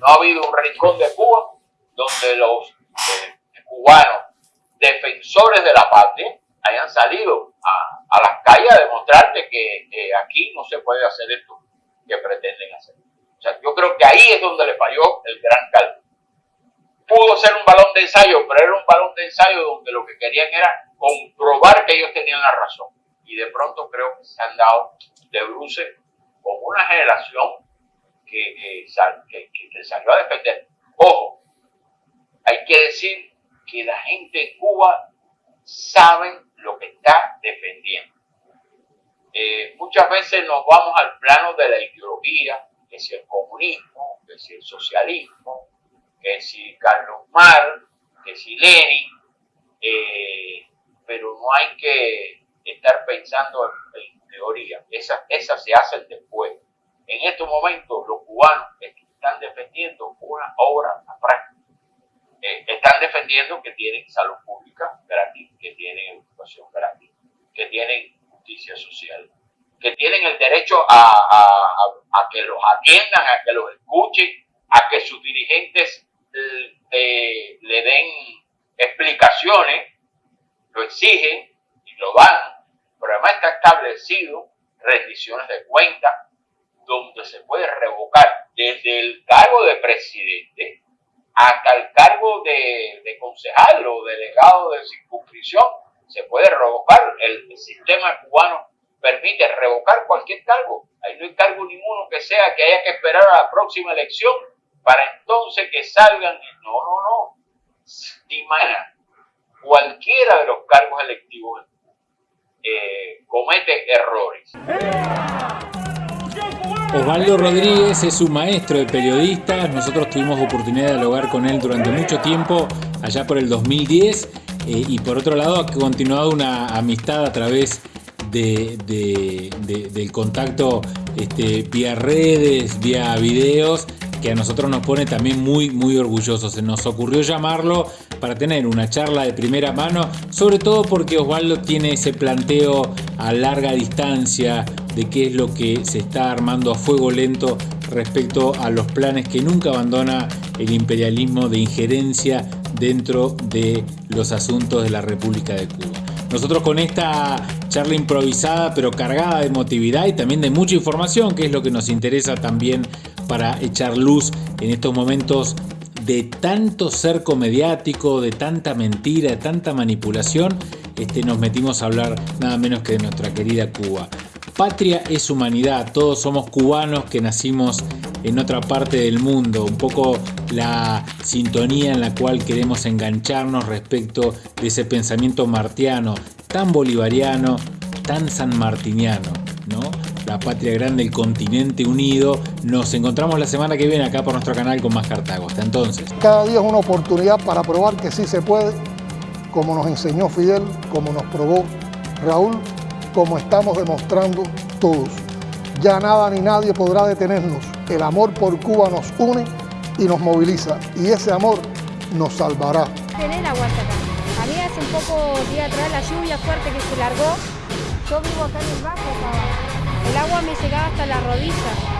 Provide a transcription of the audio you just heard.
no ha habido un rincón de Cuba donde los eh, cubanos defensores de la patria hayan salido a, las calles a demostrarte que aquí no se puede hacer esto que pretenden hacer. O sea, yo creo que ahí es donde le falló el gran cálculo. Pudo ser un balón de ensayo, pero era un balón de ensayo donde lo que querían era comprobar que ellos tenían la razón. Y de pronto creo que se han dado de bruce con una generación que, que, salió a defender. Ojo, hay que decir que la gente en Cuba sabe lo que está defendiendo. Eh, muchas veces nos vamos al plano de la ideología, que si el comunismo, que si el socialismo, que si Carlos Mar, que si Lenin, eh, pero no hay que estar pensando en, teoría, esas esa se hacen después. En estos momentos los cubanos están defendiendo una obra práctica. Eh, están defendiendo que tienen salud pública gratis, que tienen educación gratis, que tienen justicia social, que tienen el derecho a, que los atiendan, a que los escuchen, a que sus dirigentes eh, le den explicaciones, lo exigen y lo dan, pero además está establecido rendiciones de cuentas donde se puede revocar desde el cargo de presidente hasta el cargo de, de concejal o delegado de circunscripción, se puede revocar. El, sistema cubano permite revocar cualquier cargo. Ahí no hay cargo ninguno que sea que haya que esperar a la próxima elección para entonces que salgan. No, no, no. Imagina, cualquiera de los cargos electivos eh, comete errores. Osvaldo Rodríguez es un maestro de periodistas. Nosotros tuvimos oportunidad de dialogar con él durante mucho tiempo, allá por el 2010. Eh, y por otro lado, ha continuado una amistad a través de, del contacto este, vía redes, vía videos que a nosotros nos pone también muy, muy orgullosos. Se nos ocurrió llamarlo para tener una charla de primera mano, sobre todo porque Osvaldo tiene ese planteo a larga distancia de qué es lo que se está armando a fuego lento respecto a los planes que nunca abandona el imperialismo de injerencia dentro de los asuntos de la República de Cuba. Nosotros con esta charla improvisada pero cargada de emotividad y también de mucha información, que es lo que nos interesa también para echar luz en estos momentos de tanto cerco mediático, de tanta mentira, de tanta manipulación, este, nos metimos a hablar nada menos que de nuestra querida Cuba. Patria es humanidad, todos somos cubanos que nacimos en otra parte del mundo, un poco la sintonía en la cual queremos engancharnos respecto de ese pensamiento martiano, tan bolivariano, tan sanmartiniano, ¿no? la patria grande, el continente unido. Nos encontramos la semana que viene acá por nuestro canal con más Cartago. Hasta entonces. Cada día es una oportunidad para probar que sí se puede, como nos enseñó Fidel, como nos probó Raúl, como estamos demostrando todos. Ya nada ni nadie podrá detenernos. El amor por Cuba nos une y nos moviliza. Y ese amor nos salvará. Tener agua acá. A mí hace un poco día atrás la lluvia fuerte que se largó. Yo vivo acá en el bajo, el agua me llegaba hasta la rodilla.